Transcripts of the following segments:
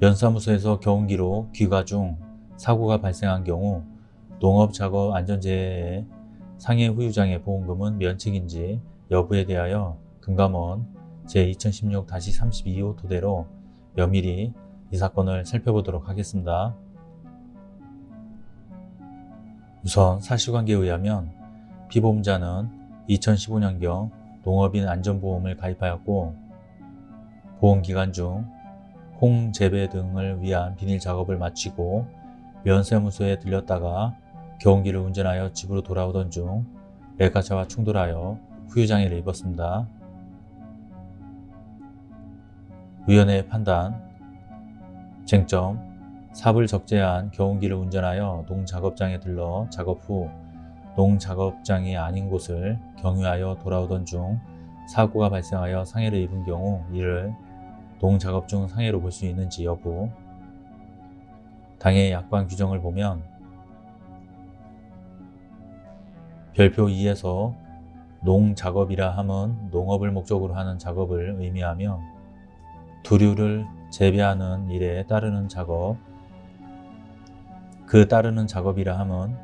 면사무소에서 경운기로 귀가 중 사고가 발생한 경우 농업작업 안전재해의 상해 후유장애 보험금은 면책인지 여부에 대하여 금감원 제2016-32호 토대로 면밀히 이 사건을 살펴보도록 하겠습니다. 우선 사실관계에 의하면 피보험자는 2015년경 농업인 안전보험을 가입하였고 보험기간 중 홍재배 등을 위한 비닐 작업을 마치고 면세무소에 들렸다가 경운기를 운전하여 집으로 돌아오던 중 레카차와 충돌하여 후유장애를 입었습니다. 위원회의 판단 쟁점 삽을 적재한 경운기를 운전하여 농작업장에 들러 작업 후 농작업장이 아닌 곳을 경유하여 돌아오던 중 사고가 발생하여 상해를 입은 경우 이를 농작업 중 상해로 볼 수 있는지 여부. 당해 약관 규정을 보면 별표 2에서 농작업이라 함은 농업을 목적으로 하는 작업을 의미하며 두류를 재배하는 일에 따르는 작업 그 따르는 작업이라 함은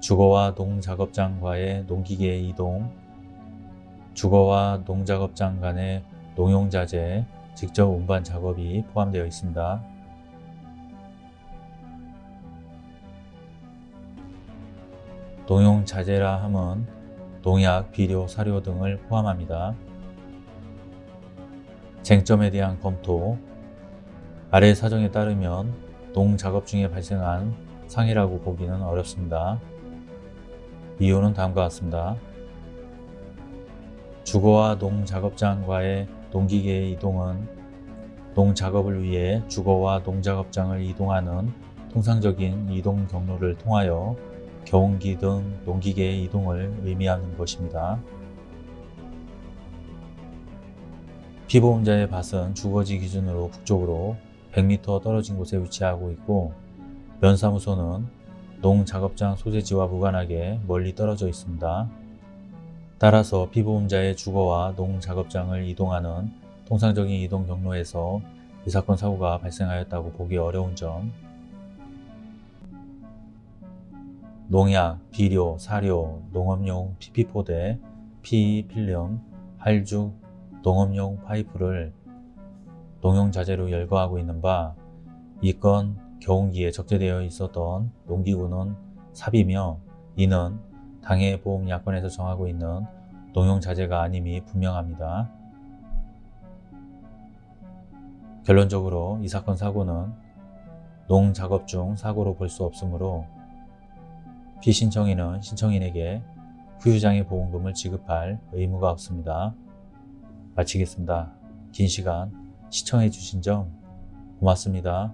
주거와 농작업장과의 농기계의 이동 주거와 농작업장 간의 농용자재 직접 운반 작업이 포함되어 있습니다. 농용자재라 함은 농약, 비료, 사료 등을 포함합니다. 쟁점에 대한 검토 아래 사정에 따르면 농작업 중에 발생한 상해라고 보기는 어렵습니다. 이유는 다음과 같습니다. 주거와 농작업장과의 농기계의 이동은 농작업을 위해 주거와 농작업장을 이동하는 통상적인 이동 경로를 통하여 경운기 등 농기계의 이동을 의미하는 것입니다. 피보험자의 밭은 주거지 기준으로 북쪽으로 100m 떨어진 곳에 위치하고 있고 면사무소는 농작업장 소재지와 무관하게 멀리 떨어져 있습니다. 따라서 피보험자의 주거와 농작업장을 이동하는 통상적인 이동 경로에서 이 사건 사고가 발생하였다고 보기 어려운 점. 농약, 비료, 사료, 농업용 PP포대, PE필름, 할죽, 농업용 파이프를 농용자재로 열거하고 있는 바 이 건 경운기에 적재되어 있었던 농기구는 삽이며 이는 당해 보험 약관에서 정하고 있는 농용 자재가 아님이 분명합니다. 결론적으로 이 사건 사고는 농작업 중 사고로 볼 수 없으므로 피신청인은 신청인에게 후유장애 보험금을 지급할 의무가 없습니다. 마치겠습니다. 긴 시간 시청해 주신 점 고맙습니다.